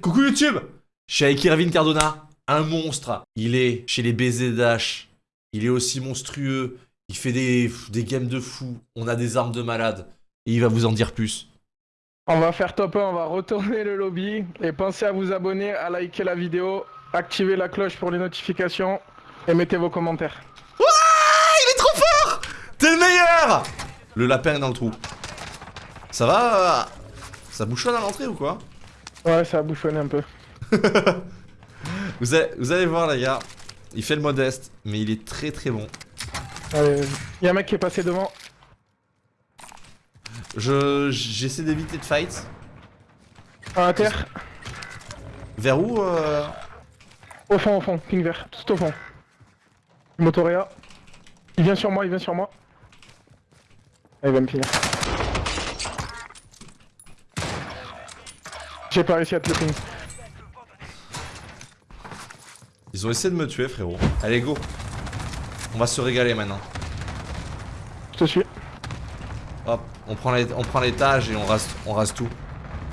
Coucou YouTube Je suis avec Irvine Cardona, un monstre. Il est chez les BZH. Il est aussi monstrueux. Il fait des, des games de fou. On a des armes de malade. Et il va vous en dire plus. On va faire top 1, on va retourner le lobby. Et pensez à vous abonner, à liker la vidéo, activer la cloche pour les notifications et mettez vos commentaires. Ouah Il est trop fort T'es le meilleur Le lapin est dans le trou. Ça va? Ça bouchonne à l'entrée ou quoi? Ouais, ça a bouchonné un peu. vous, allez, vous allez voir les gars. Il fait le modeste, mais il est très très bon. Allez, y a un mec qui est passé devant. Je j'essaie d'éviter de fight. À terre. Vers où euh... Au fond, au fond, ping vert, tout au fond. Motorea. Il vient sur moi, il vient sur moi. Il va me finir. J'ai pas réussi à te le ping. Ils ont essayé de me tuer frérot. Allez go. On va se régaler maintenant. Je te suis. Hop, on prend l'étage et on rase, on rase tout.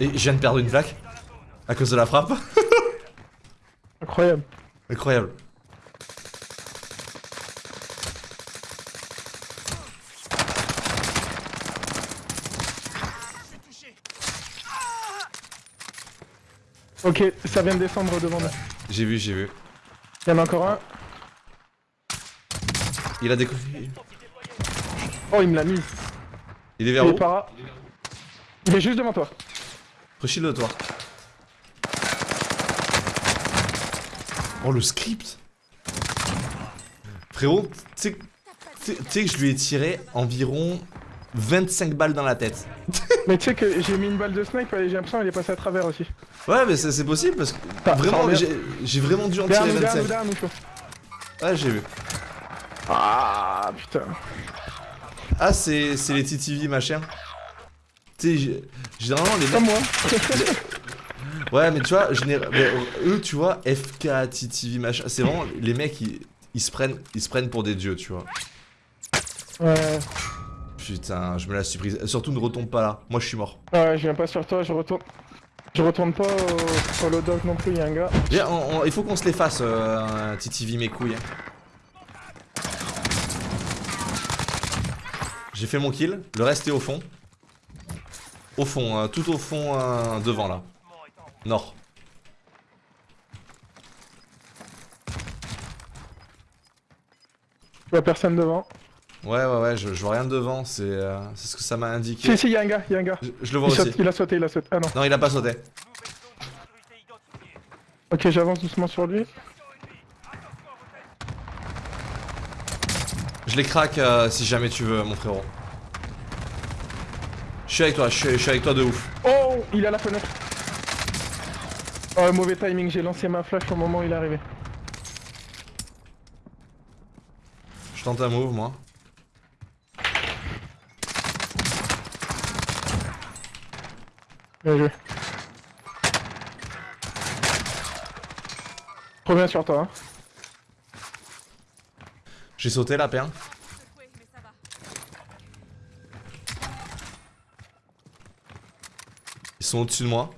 Et je viens de perdre une flaque À cause de la frappe Incroyable. Incroyable. Ok, ça vient de descendre devant nous. J'ai vu, j'ai vu. Il y en a encore un. Il a découvert. Oh, il me l'a mis. Il est vers il où? est par là. Il est juste devant toi. Rechile de toi. Oh le script Frérot, tu sais que je lui ai tiré environ 25 balles dans la tête. mais tu sais que j'ai mis une balle de snipe et j'ai l'impression qu'elle est passée à travers aussi. Ouais mais c'est possible parce que vraiment j'ai vraiment dû en tirer 25. ouais j'ai vu. Ah putain. Ah c'est les TTV machin. Tu sais généralement les mecs... Comme moi. Ouais, mais tu vois, eux, tu vois, FK, TTV, machin, c'est vraiment les mecs, ils, se prennent, ils se prennent pour des dieux, tu vois. Ouais. Putain, je me la suis prise. Surtout, ne retombe pas là. Moi, je suis mort. Ouais, je viens pas sur toi, je retourne. Je retourne pas au, au dog non plus, y'a un gars. il faut qu'on se les fasse, euh, mes couilles. J'ai fait mon kill, le reste est au fond. Au fond, euh, tout au fond, euh, devant là. Nord. Je vois personne devant. Ouais, ouais, ouais, je, vois rien devant, c'est euh, ce que ça m'a indiqué. Si, si, y'a un gars, y'a un gars. Je, le vois aussi. il a sauté, il a sauté. Ah non. Non, il a pas sauté. Ok, j'avance doucement sur lui. Je les craque euh, si jamais tu veux, mon frérot. Je suis avec toi, je suis avec toi de ouf. Oh, il est à la fenêtre. Oh, mauvais timing, j'ai lancé ma flash au moment où il est arrivé. Je tente un move, moi. Bien joué. Reviens sur toi. Hein. J'ai sauté la perle. Ils sont au-dessus de moi.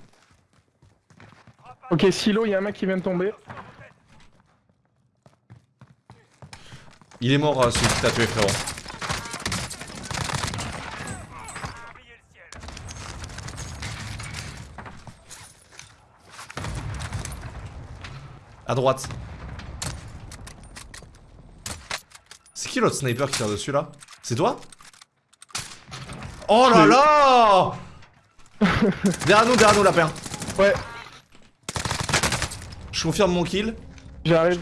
Ok, silo, il y a un mec qui vient de tomber. Il est mort, euh, celui qui t'a tué, frérot. À droite. C'est qui l'autre sniper qui tire dessus là? C'est toi? Oh là là Derrière nous, derrière nous, lapin. Ouais. Je confirme mon kill. J'arrive.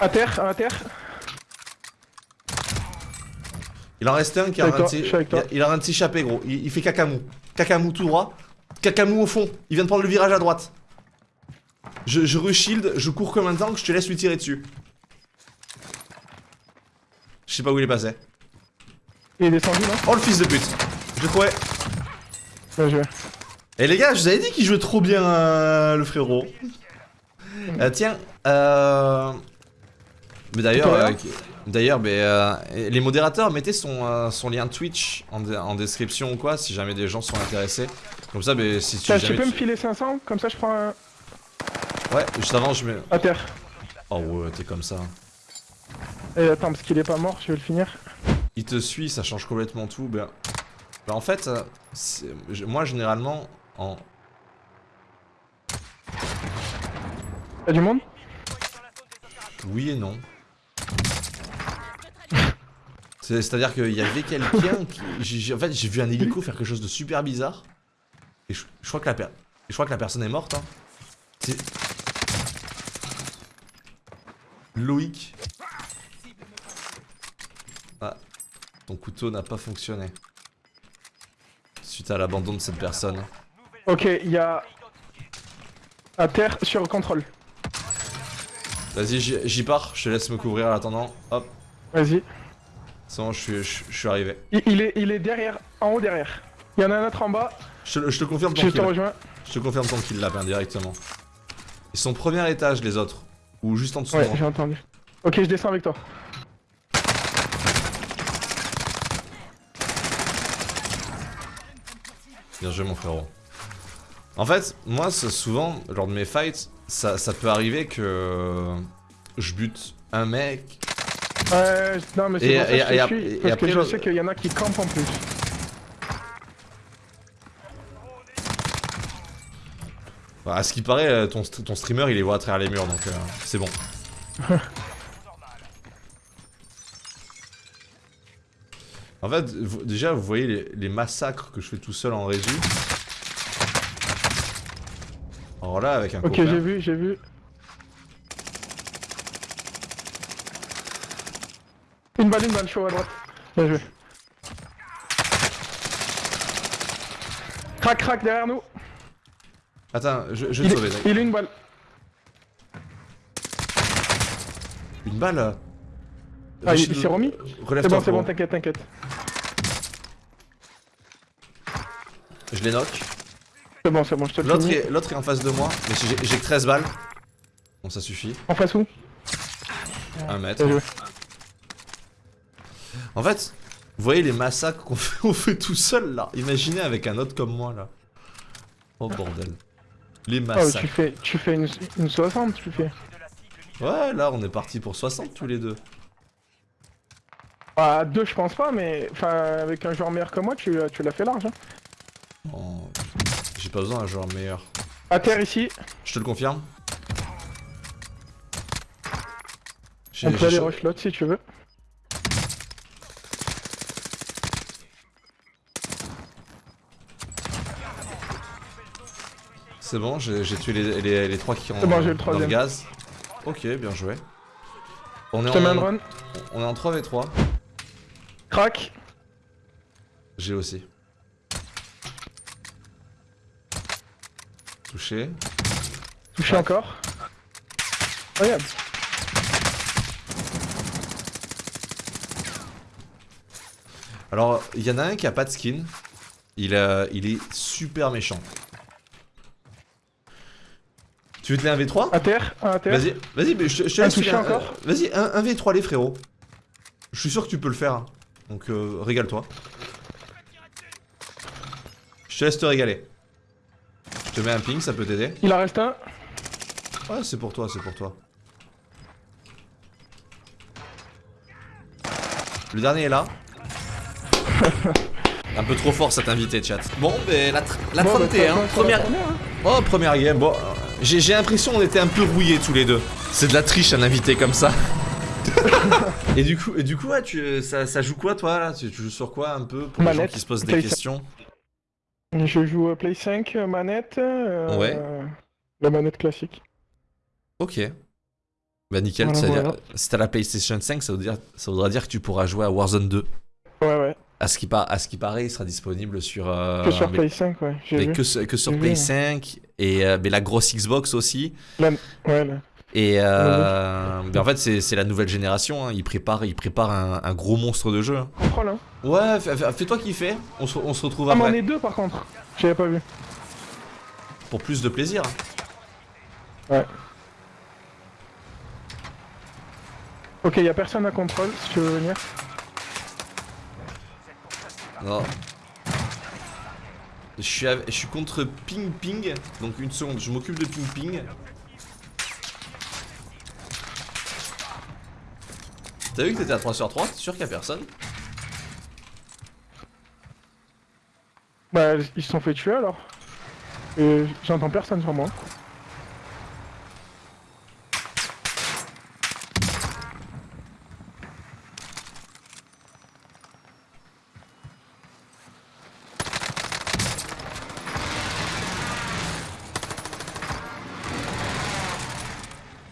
À terre, à terre. Il en reste un qui a un il, a un petit gros. Il, fait cacamou. Cacamou tout droit. Cacamou au fond. Il vient de prendre le virage à droite. Je, je re-shield, je cours comme un tank, je te laisse lui tirer dessus. Je sais pas où il est passé. Il est descendu là Oh le fils de pute. Je crois. Bien joué. Et eh, les gars, je vous avais dit qu'il jouait trop bien euh, le frérot. Euh, tiens, euh... Mais d'ailleurs, D'ailleurs, euh, les modérateurs, mettez son, son lien Twitch en, description ou quoi, si jamais des gens sont intéressés. Comme ça, mais si tu, tu peux me filer 500 Comme ça, je prends un... Ouais, juste avant, je mets... À terre. Oh ouais, t'es comme ça. Et attends, parce qu'il est pas mort, je vais le finir. Il te suit, ça change complètement tout. Ben, ben en fait, moi, généralement, en... Y'a du monde? Oui et non. C'est-à-dire qu'il y avait quelqu'un qui... En fait, j'ai vu un hélico faire quelque chose de super bizarre. Et je, crois, que la je crois que la personne est morte. Hein. C'est... Loïc. Ah, ton couteau n'a pas fonctionné. Suite à l'abandon de cette personne. Ok, il y a... À terre, sur contrôle. Vas-y, j'y pars, je te laisse me couvrir en attendant. Hop. Vas-y. C'est bon, je suis, arrivé. Il, est, il est derrière, en haut derrière. Il y en a un autre en bas. Je, te confirme ton je kill. Te rejoins. Je te confirme ton kill là, directement. Ils sont premier étage les autres. Ou juste en dessous. Ouais, j'ai entendu. Ok, je descends avec toi. Bien joué mon frérot. En fait, moi souvent, lors de mes fights, ça, ça peut arriver que je bute un mec. Ouais, non mais c'est pour ça que je suis, parce que je sais qu'il y en a qui campent en plus. Bah, à ce qui paraît, euh, ton, ton streamer il les voit à travers les murs donc euh, c'est bon. en fait, déjà vous voyez les, les, massacres que je fais tout seul en régie. Alors là, avec un Ok, j'ai vu, j'ai vu. Une balle, une balle, je suis à droite. Bien joué. Crac, crac derrière nous. Attends, je, vais te sauver. Il est une balle. Une balle Ah, il, s'est remis C'est bon, c'est bon, t'inquiète, t'inquiète. Je les knock. C'est bon, c'est bon, je te L'autre est, est, en face de moi, mais j'ai que 13 balles. Bon, ça suffit. En face où? Un mètre. En fait, vous voyez les massacres qu'on fait, fait, tout seul là. Imaginez avec un autre comme moi là. Oh bordel. Les oh, massacres. tu fais, tu fais une, une 60, tu fais. Ouais, là on est parti pour 60 tous les deux. Ah, deux je pense pas, mais enfin avec un joueur meilleur que moi, tu, tu l'as fait large. Hein. Oh, j'ai pas besoin d'un joueur meilleur. À terre ici. Je te le confirme. On peut aller rush si tu veux. C'est bon, j'ai tué les, les, trois qui ont bon, le, gaz. Ok, bien joué. On est, en, on est en 3v3. Crac. J'ai aussi. Touché. Touché encore. Regarde. Alors, il y en a un qui a pas de skin. Il, il est super méchant. Tu veux te les 1v3 À terre, à terre. Vas-y, vas-y, mais je, te laisse. encore Vas-y, 1v3 les frérots. Je suis sûr que tu peux le faire. Donc, euh, régale-toi. Je te laisse te régaler. Je te mets un ping, ça peut t'aider. Il en reste un. Ouais, c'est pour toi, c'est pour toi. Le dernier est là. un peu trop fort cet invité, chat. Bon, mais la, la 31, bah, première... Hein. Oh, première game, bon... J'ai l'impression qu'on était un peu rouillés tous les deux. C'est de la triche un invité comme ça. et du coup, et du coup ouais, tu, ça, joue quoi toi là? Tu, joues sur quoi un peu pour les gens qui se posent des questions? Je joue Play 5 euh, manette. Euh, ouais. La manette classique. Ok. Bah nickel, si t'as la PlayStation 5, ça, dire, ça voudra dire que tu pourras jouer à Warzone 2. Ouais, ouais. À ce qui, à ce qui paraît, il sera disponible sur. Euh, que sur Play 5, ouais. Que, que, sur Play 5 et mais la grosse Xbox aussi. Ouais, là. Et euh, en fait, c'est la nouvelle génération. Hein. Ils préparent, ils préparent un, gros monstre de jeu. Hein. Ouais, fais-toi kiffer. On se, on se retrouve ah, après. Ah, on est deux par contre. J'avais pas vu. Pour plus de plaisir. Ouais. Ok, y'a personne à contrôle si tu veux venir. Non. Je suis, contre Ping Ping, donc une seconde, je m'occupe de Ping Ping. T'as vu que t'étais à 3 sur 3 T'es sûr qu'il y a personne? Bah, ils se sont fait tuer alors. Et j'entends personne sur moi.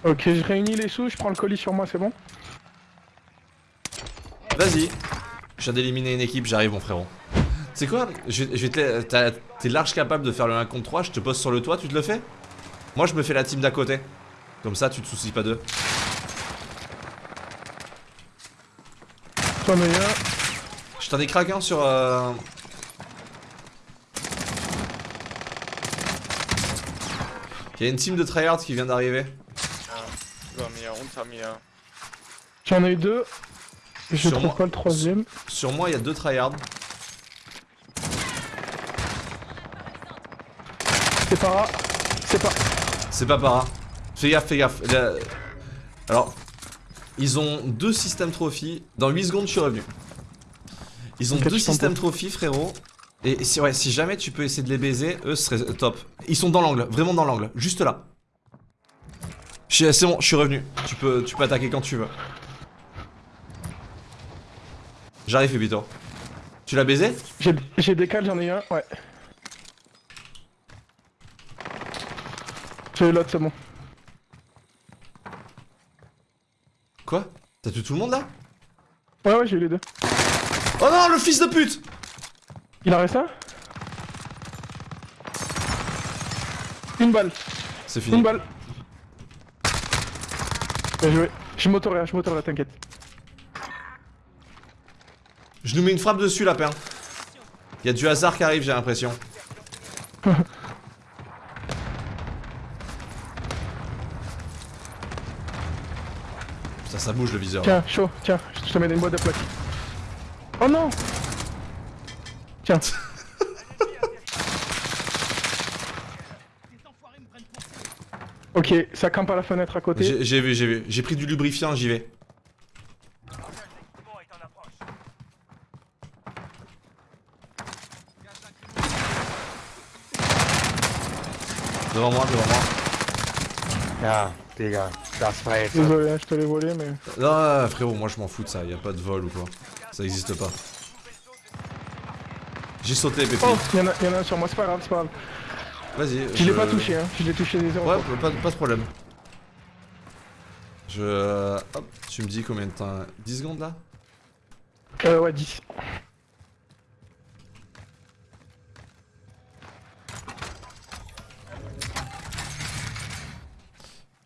Ok, je réunis les sous, je prends le colis sur moi, c'est bon Vas-y. Je viens d'éliminer une équipe, j'arrive mon frérot. C'est quoi T'es large capable de faire le 1 contre 3, je te pose sur le toit, tu te le fais? Moi je me fais la team d'à côté. Comme ça tu te soucies pas d'eux. Je t'en ai craqué un sur... Euh... Il y a une team de tryhards qui vient d'arriver. J'en ai eu deux. Je trouve pas le troisième. Sur moi, il y a deux tryhards. C'est para. C'est pas. C'est pas para. Fais gaffe, fais gaffe. Alors, ils ont deux systèmes trophy. Dans 8 secondes, je suis revenu. Ils ont deux systèmes trophy, frérot. Et si, ouais, si jamais tu peux essayer de les baiser, eux, ce serait top. Ils sont dans l'angle, vraiment dans l'angle, juste là. C'est bon, je suis revenu. Tu peux, tu peux attaquer quand tu veux. J'arrive, Fubito. Tu l'as baisé? J'ai décalé, j'en ai un, ouais. J'ai l'autre, c'est bon. Quoi? T'as tué tout le monde là? Ouais, ouais, j'ai eu les deux. Oh non, le fils de pute Il a resté un? Une balle. C'est fini. Une balle. Bien joué. Je m'autoréa, je m'autoréa, t'inquiète. Je nous mets une frappe dessus, lapin. Il y a du hasard qui arrive, j'ai l'impression. ça, ça bouge le viseur. Tiens, chaud, tiens, je te mets une boîte de plaques. Oh non Tiens. Ok, ça campe à la fenêtre à côté. J'ai vu, j'ai vu. J'ai pris du lubrifiant, j'y vais. Devant moi, devant moi. Ah, gars, ça se fait. Désolé, hein, je te l'ai volé, mais. Non, frérot, moi je m'en fous de ça. Y a pas de vol ou quoi. Ça existe pas. J'ai sauté, Pépi. Oh, y'en a, y en a un sur moi, c'est pas grave, c'est pas grave. Vas-y. Je, l'ai pas touché, hein. Je l'ai touché des Ouais, pas, pas de problème. Je... Hop, tu me dis combien de temps? 10 secondes là? Euh, ouais, 10.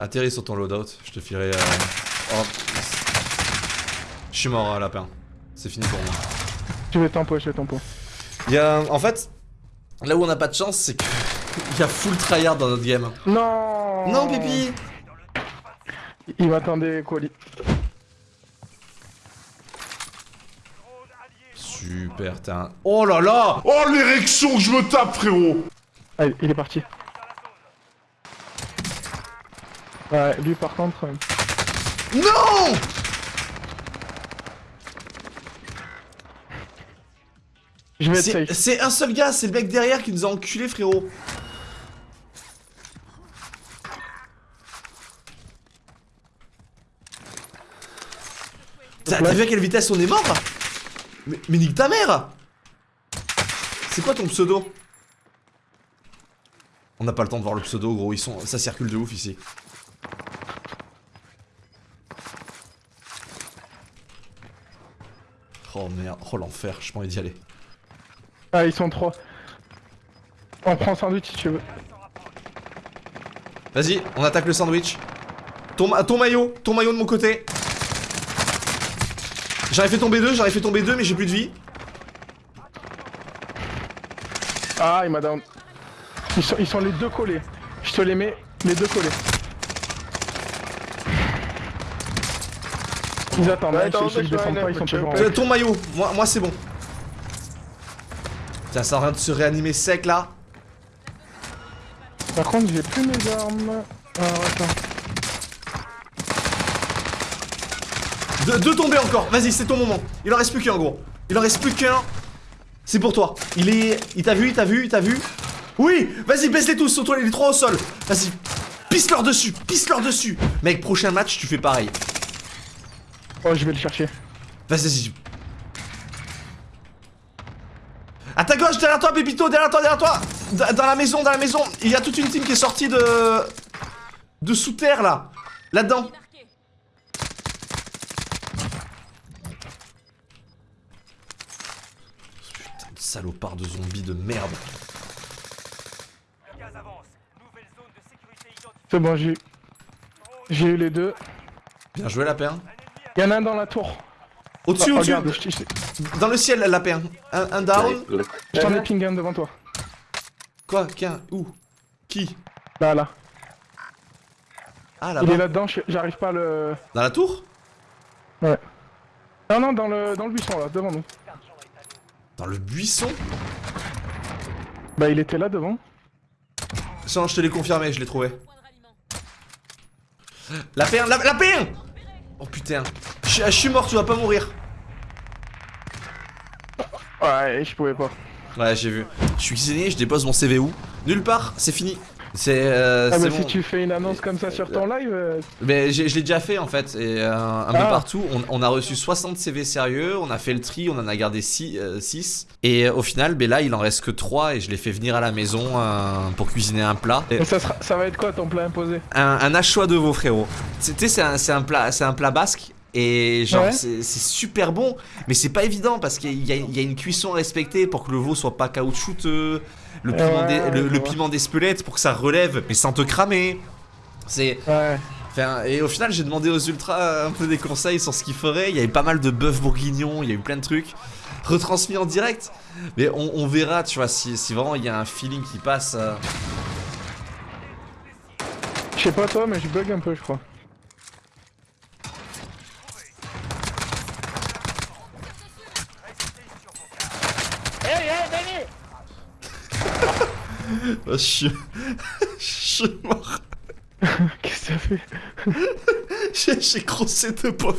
Atterris sur ton loadout, je te filerai... Euh... Oh. Je suis mort, hein, lapin. C'est fini pour moi. Je vais tempo, je vais tempo. Il y a... En fait, là où on a pas de chance, c'est que... Il y a full tryhard dans notre game. Non Non, Pipi Il m'attendait, colis. Super, un... Oh là là Oh l'érection que je me tape, frérot Allez, il est parti. Ouais, lui par contre... Euh, non Je vais être safe. C'est un seul gars, c'est le mec derrière qui nous a enculé, frérot. T'as vu à quelle vitesse on est mort mais, mais nique ta mère C'est quoi ton pseudo On n'a pas le temps de voir le pseudo gros, ils sont. ça circule de ouf ici. Oh merde, oh l'enfer, je envie d'y aller. Ah ils sont trois. On prend sandwich si tu veux. Vas-y, on attaque le sandwich. Ton, ton maillot, ton maillot de mon côté. J'aurais fait tomber deux, j'aurais fait tomber deux, mais j'ai plus de vie. Ah, il m'a down. Ils sont, ils sont les deux collés. Je te les mets, les deux collés. Ils attendent, ouais, hein, ils descendent pas, ils sont toujours en Ton maillot, moi, moi c'est bon. Tiens, ça rien de se réanimer sec là. Par contre, j'ai plus mes armes. Alors, attends. Deux, deux tombés encore, vas-y, c'est ton moment. Il en reste plus qu'un, gros. Il en reste plus qu'un. C'est pour toi. Il est. Il t'a vu, il t'a vu, il t'a vu. Oui Vas-y, baisse-les tous, toi les trois au sol. Vas-y. Pisse-leur dessus, pisse-leur dessus. Mec, prochain match, tu fais pareil. Oh, je vais le chercher. Vas-y, vas-y. À ta gauche, derrière toi, Pépito, derrière toi, derrière toi Dans la maison, dans la maison Il y a toute une team qui est sortie de... De sous terre, là Là-dedans Putain de salopard de zombies de merde C'est bon, j'ai... J'ai eu les deux. Bien joué, la paire. Il y en a un dans la tour. Au-dessus, au-dessus Dans le ciel, la paire. Un, un down. Je t'en ai ping un devant toi. Quoi Qu'un Où Qui? Là, là. Ah, là Il est là-dedans, j'arrive pas à le... Dans la tour? Ouais. Non, non, dans le, dans le buisson, là, devant nous. Dans le buisson Bah, il était là, devant. Sans, je te l'ai confirmé, je l'ai trouvé. La perle, la, la Oh putain. Je, suis mort, tu vas pas mourir. Ouais, je pouvais pas. Ouais, j'ai vu. Je suis cuisinier, je dépose mon CV où? Nulle part, c'est fini. C'est. Euh, ah, mais si tu fais une annonce comme ça sur ton live. Euh, mais je l'ai déjà fait en fait, et euh, un peu ah. partout. On, a reçu 60 CV sérieux, on a fait le tri, on en a gardé 6. et au final, ben là, il en reste que 3 et je l'ai fait venir à la maison pour cuisiner un plat. Et ça, ça va être quoi ton plat imposé? Un, un hachois de veau, frérot. Tu sais, c'est un, un, plat, un plat basque et genre, c'est super bon, mais c'est pas évident parce qu'il y, y, a une cuisson à respecter pour que le veau soit pas caoutchouteux, le piment, le, piment d'Espelette pour que ça relève, mais sans te cramer. C'est. Ouais. Enfin, et au final, j'ai demandé aux ultras un peu des conseils sur ce qu'ils feraient. Il y avait pas mal de bœuf bourguignon, il y a eu plein de trucs retransmis en direct. Mais on, verra, tu vois, si, si, vraiment il y a un feeling qui passe. Euh. Je sais pas toi, mais je bug un peu, je crois. je suis... je suis mort. Qu'est-ce que ça fait J'ai crossé deux pauvres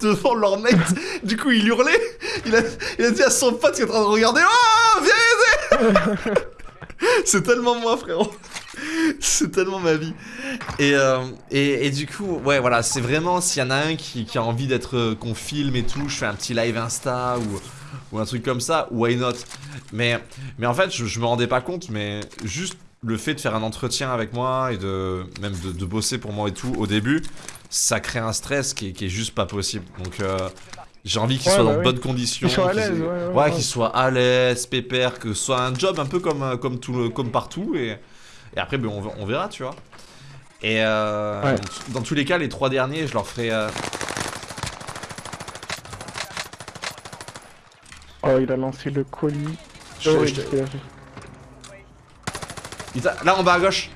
devant leur mec. Du coup, il hurlait. Il a, il a dit à son pote qui est en train de regarder Oh, viens aider C'est tellement moi, frérot. C'est tellement ma vie. Et, euh, et, et, du coup, ouais, voilà, c'est vraiment s'il y en a un qui, qui a envie d'être euh, qu'on filme et tout, je fais un petit live Insta ou ou un truc comme ça, why not? Mais, mais en fait, je, me rendais pas compte, mais juste le fait de faire un entretien avec moi et de même de, bosser pour moi et tout au début, ça crée un stress qui est, juste pas possible. Donc euh, j'ai envie qu'il soit dans de bonnes conditions, qu'il soit à l'aise, ouais, qu'il soit à l'aise, pépère, que ce soit un job un peu comme euh, comme tout comme partout et, et après ben, on, on, verra, tu vois. Et euh, dans tous les cas, les trois derniers, je leur ferai Oh, il a lancé le colis. Là en bas à gauche.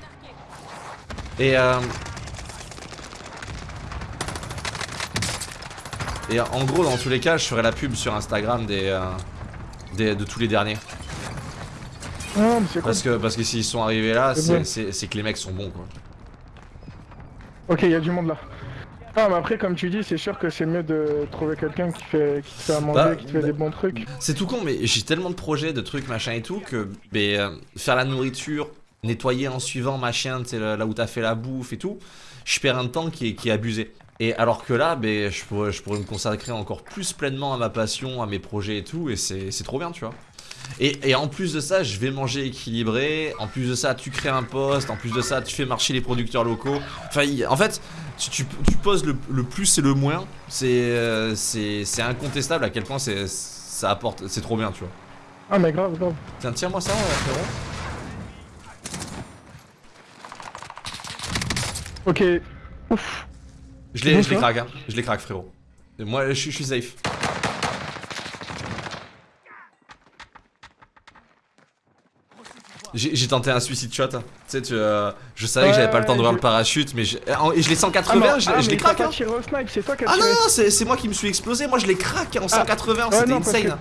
Et euh... Et en gros, dans tous les cas, je ferai la pub sur Instagram des, euh, des de tous les derniers. Ah, parce que parce que s'ils sont arrivés là, c'est que les mecs sont bons quoi. Ok, il y a du monde là. Ah mais après comme tu dis c'est sûr que c'est mieux de trouver quelqu'un qui fait qui te fait à manger, bah, qui te fait des bons trucs. C'est tout con mais j'ai tellement de projets, de trucs machin et tout que euh, faire la nourriture, nettoyer en suivant machin, tu là, là où t'as fait la bouffe et tout, je perds un temps qui est, qui est abusé. Et alors que là, ben, je, pourrais, je pourrais me consacrer encore plus pleinement à ma passion, à mes projets et tout, et c'est trop bien, tu vois. Et, en plus de ça, je vais manger équilibré. En plus de ça, tu crées un poste. En plus de ça, tu fais marcher les producteurs locaux. Enfin, en fait, tu, poses le, plus et le moins. Euh, c'est incontestable à quel point ça apporte. C'est trop bien, tu vois. Ah, mais grave, grave. Tiens, tiens-moi ça, frérot. Ok. Ouf. Je les, je craque, hein. Je les craque, frérot. Moi, je suis safe. J'ai tenté un suicide shot. Tu sais, tu, euh, je savais que j'avais pas le temps de voir le parachute, mais je, et je l'ai 180, ah, je, ah, l'ai craqué. Hein. Ah non, non, c'est moi qui me suis explosé. Moi, je l'ai craqué en 180, ah. c'était insane.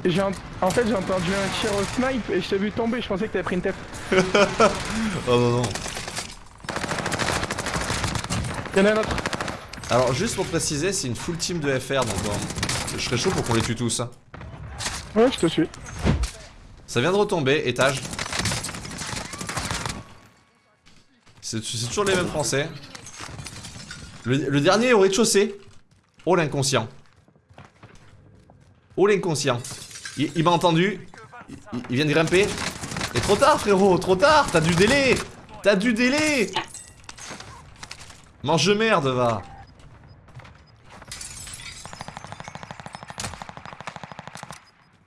En fait, j'ai entendu un tir au snipe et je t'ai vu tomber. Je pensais que t'avais pris une tête. oh non, non. Y'en a un autre. Alors, juste pour préciser, c'est une full team de FR donc je serais chaud pour qu'on les tue tous. Hein. Ouais, je te suis. Ça vient de retomber, étage. C'est toujours les mêmes français. Le, dernier au rez-de-chaussée. Oh l'inconscient. Oh l'inconscient. Il, m'a entendu. Il, vient de grimper. Et trop tard frérot, trop tard, t'as du délai. T'as du délai. Mange merde va.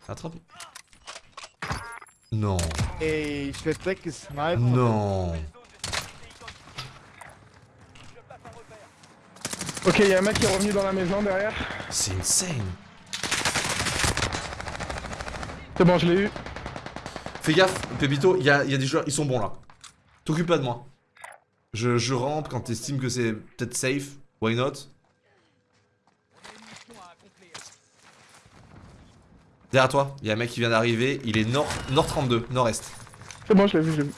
Attrape. Non. Non. Ok, y'a un mec qui est revenu dans la maison derrière. C'est insane. C'est bon, je l'ai eu. Fais gaffe, Pépito, il y a, des joueurs, ils sont bons là. T'occupe pas de moi. Je, je rampe quand t'estimes que c'est peut-être safe. Why not? Derrière toi, il y a un mec qui vient d'arriver, il est nord, nord 32, nord-est. C'est bon, je l'ai vu, je l'ai vu.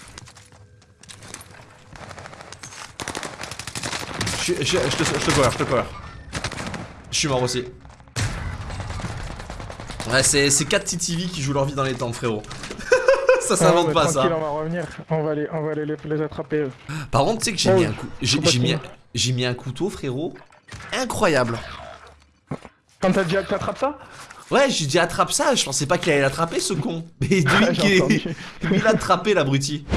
Je, je, je, te, je te cover, je te cover. Je suis mort aussi. Ouais, c'est 4 TTV qui jouent leur vie dans les temps, frérot. ça s'invente pas ça. on va revenir, on va aller, on va aller les, attraper. Eux. Par contre, tu sais que j'ai mis, un coup, j'ai mis, un couteau, frérot. Incroyable. Quand t'as dit que t'attrapes ça? Ouais, j'ai dit attrape ça, je pensais pas qu'il allait l'attraper ce con. Mais lui, il l'a attrapé l'abruti.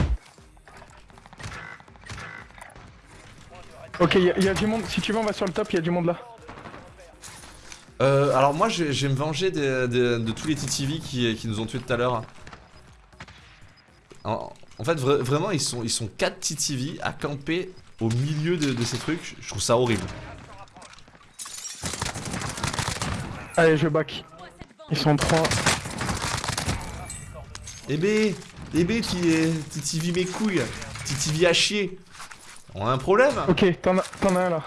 Ok, il y, a du monde. Si tu veux, on va sur le top, il y a du monde là. Euh, alors moi, je, vais me venger de, tous les TTV qui, qui, nous ont tués tout à l'heure. En, fait, vraiment, ils sont, ils sont 4 TTV à camper au milieu de, ces trucs. Je trouve ça horrible. Allez, je back. Ils sont 3. Eh bé, eh bé, TTV mes couilles. TTV à chier. On a un problème Ok, t'en as, as, un là.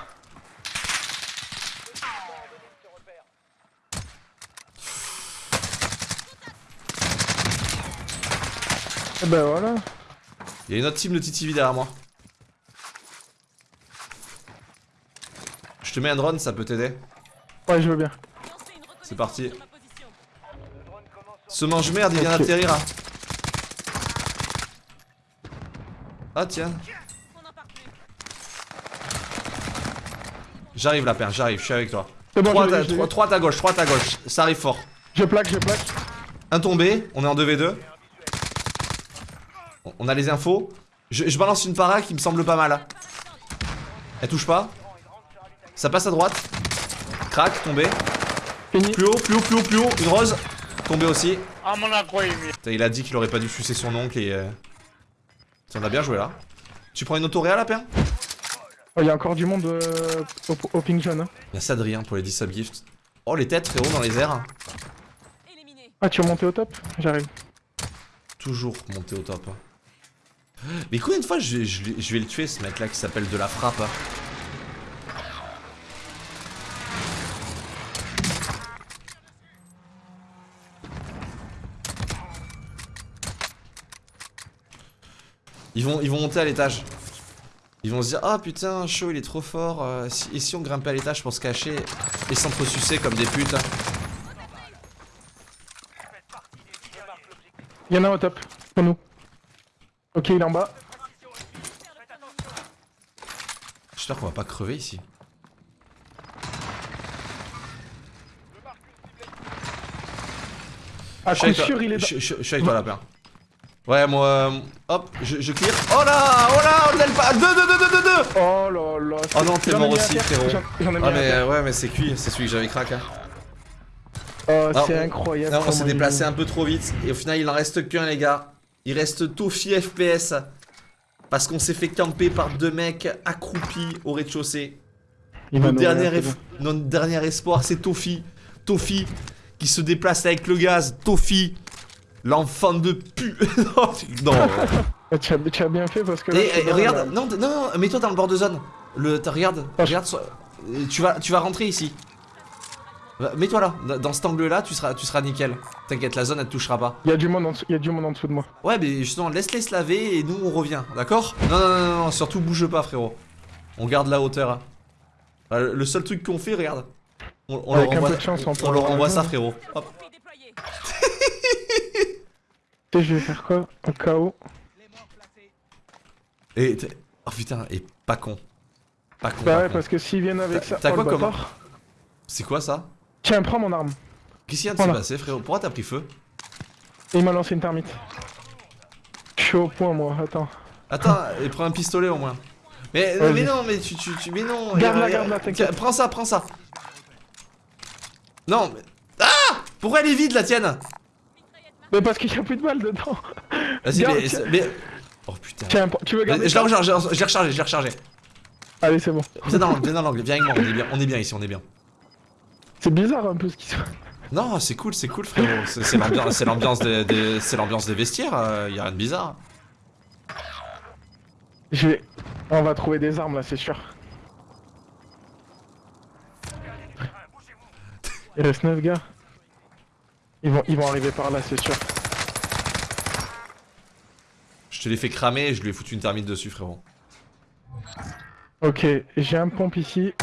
Et eh ben voilà. Il y a une autre team de TTV derrière moi. Je te mets un drone, ça peut t'aider. Ouais, je veux bien. C'est parti. Ce mange merde, il vient d'atterrir. Hein. Ah tiens. J'arrive la paire, j'arrive, je suis avec toi. 3 à ta gauche, 3 à ta gauche, ça arrive fort. Je plaque, je plaque. Un tombé, on est en 2v2. On a les infos. Je, balance une para qui me semble pas mal. Elle touche pas. Ça passe à droite. Crac, tombé. Plus haut, plus haut, plus haut, plus haut. Une rose. Tombé aussi. Ah mon Il a dit qu'il aurait pas dû sucer son oncle et... Euh... on a bien joué là. Tu prends une auto réelle la paire? Il y a encore du monde euh, au, ping jaune. Hein. Merci Adrien pour les 10 subgifts. Oh les têtes frérot dans les airs. Ah tu es monté au top? J'arrive. Toujours monter au top. Mais combien de fois je, vais le tuer ce mec là qui s'appelle de la frappe? Hein Ils vont, ils vont monter à l'étage. Ils vont se dire Ah putain, chaud il est trop fort. Euh, et si on grimpait à l'étage pour se cacher et s'entresucer comme des putes Il y en a un au top, pour nous. Ok, il est en bas. J'espère qu'on va pas crever ici. Ah, je suis sûr, il est Je, suis avec toi, lapin. Ouais, moi, euh, hop, je, je clear. Oh là, oh là, on a le pas. 2, 2, 2, 2, 2, 2 Oh là là. Oh non, t'es mort aussi, frérot. J'en ai ah, mais ouais, mais c'est cuit, c'est celui que j'avais crack. Hein. Oh, c'est incroyable. Non, on s'est déplacé un peu trop vite. Et au final, il en reste qu'un, les gars. Il reste Tofi FPS. Parce qu'on s'est fait camper par deux mecs accroupis au rez-de-chaussée. Notre, dernier, notre dernier espoir, c'est Tofi. Tofi qui se déplace avec le gaz. Tofi L'enfant de pu... non. tu, as, bien fait parce que... Et, eh, regarde, non, non, non, mets-toi dans le bord de zone. Le, regarde, regarde, tu vas, tu vas rentrer ici. Mets-toi là, dans cet angle-là, tu seras, tu seras nickel. T'inquiète, la zone elle te touchera pas. Il y a du monde en dessous, il y a du monde en dessous de moi. Ouais, mais justement, laisse-les se laver et nous on revient, d'accord? Non, non, non, non, surtout bouge pas, frérot. On garde la hauteur. Le seul truc qu'on fait, regarde. On, on leur envoie, chance, on, on leur envoie ça, frérot. Hop. je vais faire quoi Un KO. Et oh putain, et pas con. Pas con. Bah ouais, parce que s'ils viennent avec ça. T'as quoi comme. C'est quoi ça Tiens, prends mon arme. Qu'est-ce qui vient de se passer, frérot Pourquoi t'as pris feu Il m'a lancé une termite. Je suis au point, moi, attends. Attends, et prends un pistolet au moins. Mais, mais non, mais tu, tu, tu mais non. Garde-la, garde-la, t'inquiète. Prends ça, prends ça. Non, mais... Ah Pourquoi elle est vide, la tienne Mais parce qu'il y a plus de balles dedans. Vas-y, mais, mais, Oh putain. Tiens, tu veux garder Je l'ai rechargé, je l'ai rechargé, je l'ai rechargé. Allez, c'est bon. Viens dans l'angle, viens dans l'angle, viens avec moi, on est bien, on est bien ici, on est bien. C'est bizarre un peu ce qui se passe. Non, c'est cool, c'est cool, frérot. C'est l'ambiance des, des, des vestiaires, euh, y a rien de bizarre. Je vais... On va trouver des armes là, c'est sûr. Il reste 9 gars. Ils vont, ils vont arriver par là, c'est sûr. Je te l'ai fait cramer et je lui ai foutu une thermite dessus, frérot. Ok, j'ai un pompe ici.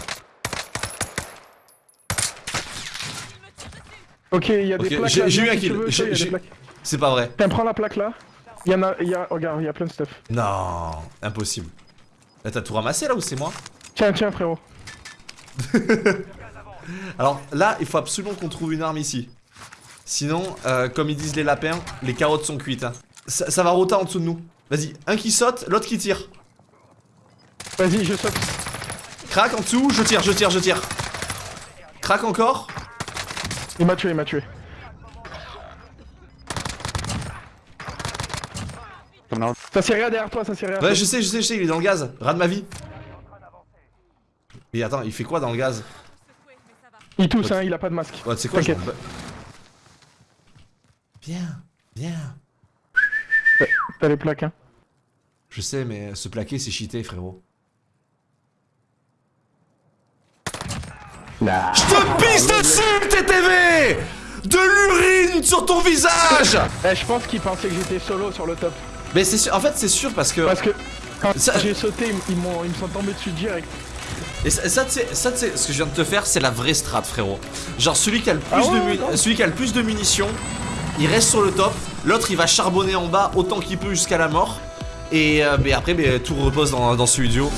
Ok, il y a des plaques J'ai eu un kill. C'est pas vrai. Tiens, prends la plaque là? Il y en a, il y a, regarde, il y a plein de stuff. Non, impossible. T'as tout ramassé là ou c'est moi? Tiens, tiens frérot. Alors là, il faut absolument qu'on trouve une arme ici. Sinon, euh, comme ils disent les lapins, les carottes sont cuites. Hein. Ça, va rota en dessous de nous. Vas-y, un qui saute, l'autre qui tire. Vas-y, je saute. Crac en dessous, je tire, je tire, je tire. Crac encore. Il m'a tué, il m'a tué. Ça c'est rien derrière toi, ça c'est rien. Ouais, je sais, je sais, je sais, il est dans le gaz. Rat de ma vie. Mais attends, il fait quoi dans le gaz? Il tousse, hein, il a pas de masque. Ouais, sais quoi Viens, viens. T'as les plaques, hein. Je sais, mais se plaquer, c'est cheaté, frérot. Nah. Je te pisse dessus, TTV De l'urine sur ton visage Eh, je pense qu'il pensait que j'étais solo sur le top. Mais c'est sûr, en fait c'est sûr parce que... Parce que quand j'ai sauté, ils, ils me sont tombés dessus direct. Et ça, ça, ça ce que je viens de te faire, c'est la vraie strat, frérot. Genre celui qui a le plus, ah de, celui qui a le plus de munitions, il reste sur le top. L'autre, il va charbonner en bas autant qu'il peut jusqu'à la mort. Et euh, mais après, mais, tout repose dans, ce studio.